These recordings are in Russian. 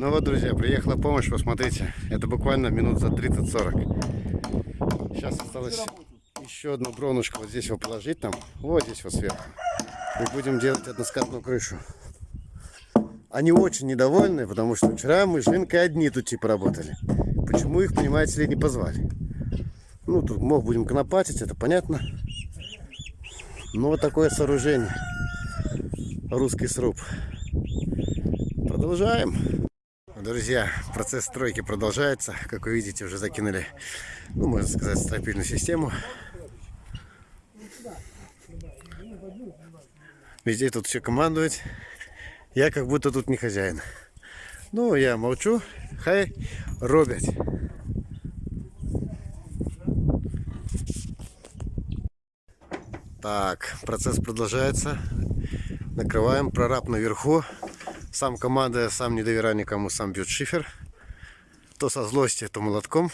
Ну вот, друзья, приехала помощь, посмотрите. Это буквально минут за 30-40. Сейчас осталось еще одну бронушку вот здесь его положить там. Вот здесь вот сверху. И будем делать односкатную крышу. Они очень недовольны, потому что вчера мы с Жинкой одни тут типа работали. Почему их, понимаете ли, не позвали? Ну, тут мог будем конопатить, это понятно. Но вот такое сооружение. Русский сруб. Продолжаем. Друзья, процесс стройки продолжается. Как вы видите, уже закинули, ну, можно сказать, стропильную систему. Везде тут все командует. Я как будто тут не хозяин. Ну, я молчу. Хай робят. Так, процесс продолжается. Накрываем прораб наверху. Сам командуя, сам не доверяя никому, сам бьет шифер. То со злости, то молотком.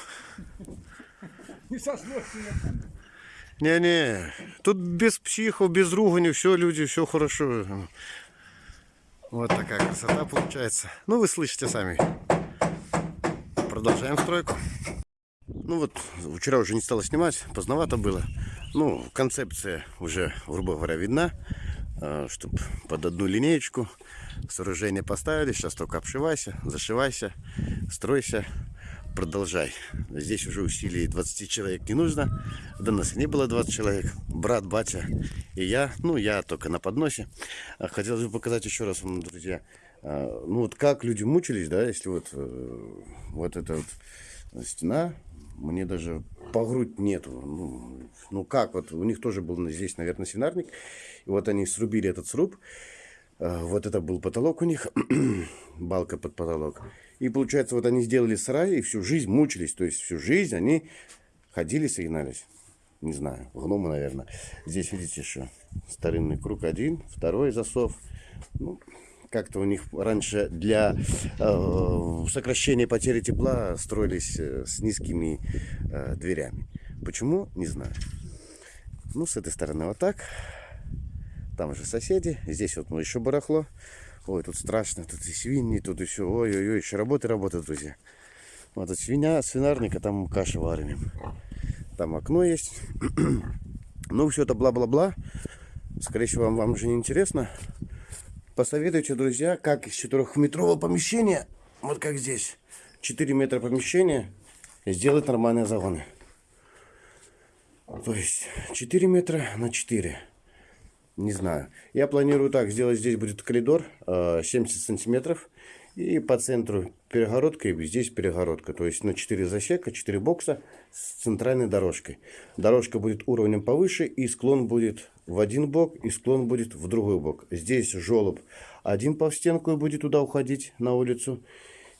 Не со злости. Не-не, тут без психов, без ругани, все, люди, все хорошо. Вот такая красота получается. Ну, вы слышите сами. Продолжаем стройку. Ну вот, вчера уже не стало снимать, поздновато было. Ну, концепция уже, грубо говоря, видна. А, Чтобы под одну линеечку сооружение поставили. Сейчас только обшивайся, зашивайся, стройся, продолжай. Здесь уже усилий 20 человек не нужно. До нас не было 20 человек. Брат, батя и я. Ну, я только на подносе. А Хотелось бы показать еще раз вам, друзья. а, Ну, вот как люди мучились, да, если вот, э, вот эта вот стена, мне даже по грудь нету. Ну, ну как, вот у них тоже был здесь, наверное, свинарник. И вот они срубили этот сруб. А, Вот это был потолок у них, балка под потолок. И получается, вот они сделали сарай и всю жизнь мучились. То есть всю жизнь они ходили, согнались. Не знаю, гномы, наверное. Здесь видите, что старинный круг один, второй засов. Ну, как-то у них раньше для э, сокращения потери тепла строились э, с низкими э, дверями. Почему? Не знаю. Ну, с этой стороны вот так. Там же соседи. Здесь вот ну, еще барахло. Ой, тут страшно. Тут и свиньи, тут и все. Ой-ой-ой, еще работы, работы, друзья. Вот тут свинья, свинарника, там каши варим. Там окно есть. ну, все это бла-бла-бла. Скорее всего, вам, вам уже не интересно. Посоветуйте, друзья, как из четырехметрового помещения, вот как здесь, 4 метра помещения, сделать нормальные загоны. То есть 4 метра на 4. Не знаю. Я планирую так, сделать здесь будет коридор э, 70 сантиметров. И по центру перегородка, и здесь перегородка. То есть на 4 засека, 4 бокса с центральной дорожкой. Дорожка будет уровнем повыше, и склон будет в один бок, и склон будет в другой бок. Здесь желоб один по стенку и будет туда уходить, на улицу.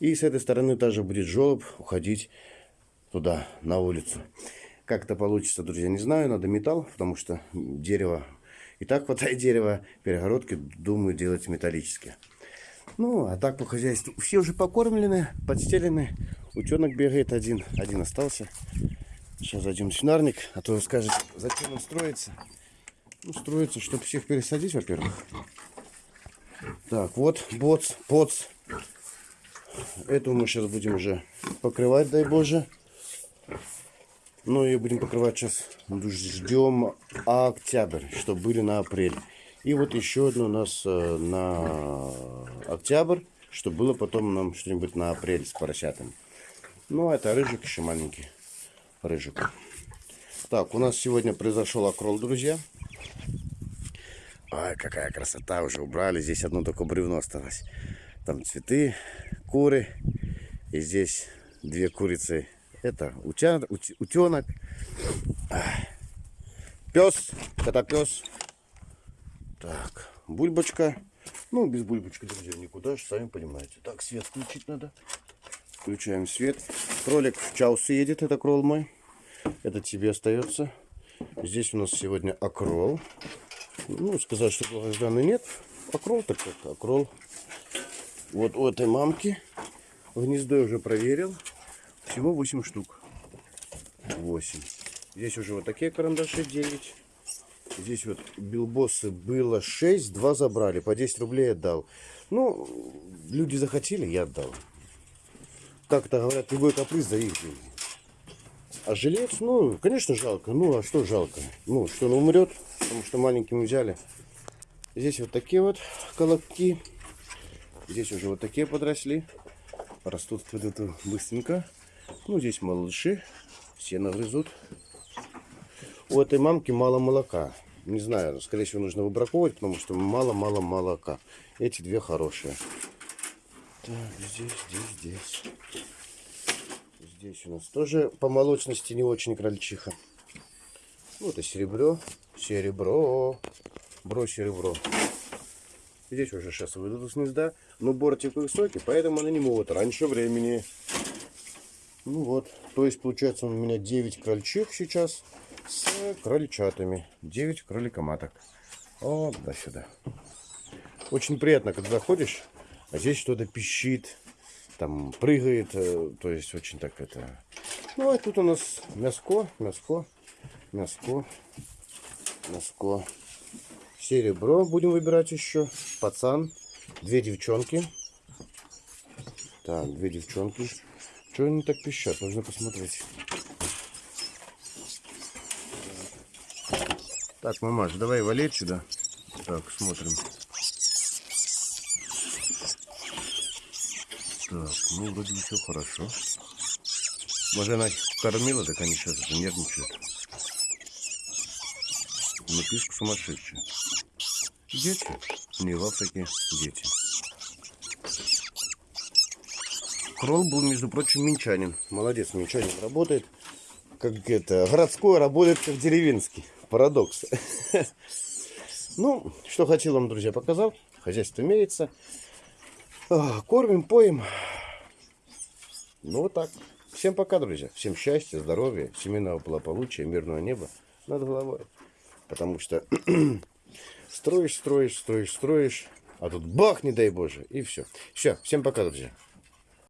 И с этой стороны также будет желоб уходить туда, на улицу. Как это получится, друзья, не знаю. Надо металл, потому что дерево... И так хватает дерева. Перегородки, думаю, делать металлические. Ну, а так по хозяйству. Все уже покормлены, подстелены. Утенок бегает один. Один остался. Сейчас зайдем в свинарник. А то скажет, зачем он строится. Ну, чтобы всех пересадить, во-первых. Так, вот, боц, поц. Эту мы сейчас будем уже покрывать, дай боже. Ну и будем покрывать сейчас. Ждем октябрь, чтобы были на апрель. И вот еще одно у нас э, на октябрь, чтобы было потом нам что-нибудь на апрель с поросятами. Ну, а это рыжик еще маленький. Рыжик. Так, у нас сегодня произошел окрол, друзья. Ой, какая красота, уже убрали. Здесь одно только бревно осталось. Там цветы, куры. И здесь две курицы. Это утя, ут, это пес. Так, бульбочка. Ну, без бульбочки, друзья, никуда же, сами понимаете. Так, свет включить надо. Включаем свет. Кролик в чаус едет, это крол мой. Это тебе остается. Здесь у нас сегодня окрол. Ну, сказать, что долгожданный нет. Окрол так как окрол. Вот у этой мамки. Гнездо я уже проверил. Всего 8 штук. 8. Здесь уже вот такие карандаши 9. Здесь вот билбосы было 6, 2 забрали. По 10 рублей отдал. Ну, люди захотели, я отдал. как-то говорят, любой каприз за их деньги. А жилец, ну, конечно, жалко. Ну, а что жалко? Ну, что он умрет, потому что маленьким взяли. Здесь вот такие вот колобки. Здесь уже вот такие подросли. Растут вот это быстренько. Ну, здесь малыши. Все нагрызут. У этой мамки мало молока. Не знаю, скорее всего, нужно выбраковывать, потому что мало-мало молока. Эти две хорошие. Так, здесь, здесь, здесь. Здесь у нас тоже по молочности не очень крольчиха. Вот и серебро. Серебро. Бро серебро. Здесь уже сейчас выйдут из гнезда. Но бортик высокий, поэтому они не могут раньше времени. Ну вот. То есть получается у меня 9 крольчих сейчас с крольчатами. 9 кроликоматок. Вот до сюда. Очень приятно, когда заходишь, а здесь что-то пищит, там прыгает, э, то есть очень так это. Ну а тут у нас мяско, мяско, мяско, мяско. Серебро будем выбирать еще. Пацан. Две девчонки. Так, две девчонки. Что они так пищат? Нужно посмотреть. Так, мамаш, давай валить сюда. Так, смотрим. Так, ну вроде все хорошо. Может она их кормила, так они сейчас нервничают. Ну пишка сумасшедшая. Дети? Не в Африке дети. Кролл был, между прочим, минчанин. Молодец, минчанин работает. Как это, городской работает как деревенский. Парадокс. Ну, что хотел вам, друзья, показал. Хозяйство имеется. А, Кормим, поем. Ну, вот так. Всем пока, друзья. Всем счастья, здоровья, семейного благополучия, мирного неба над головой. Потому что строишь, строишь, строишь, строишь, а тут бах, не дай Боже, и все. Все, всем пока, друзья.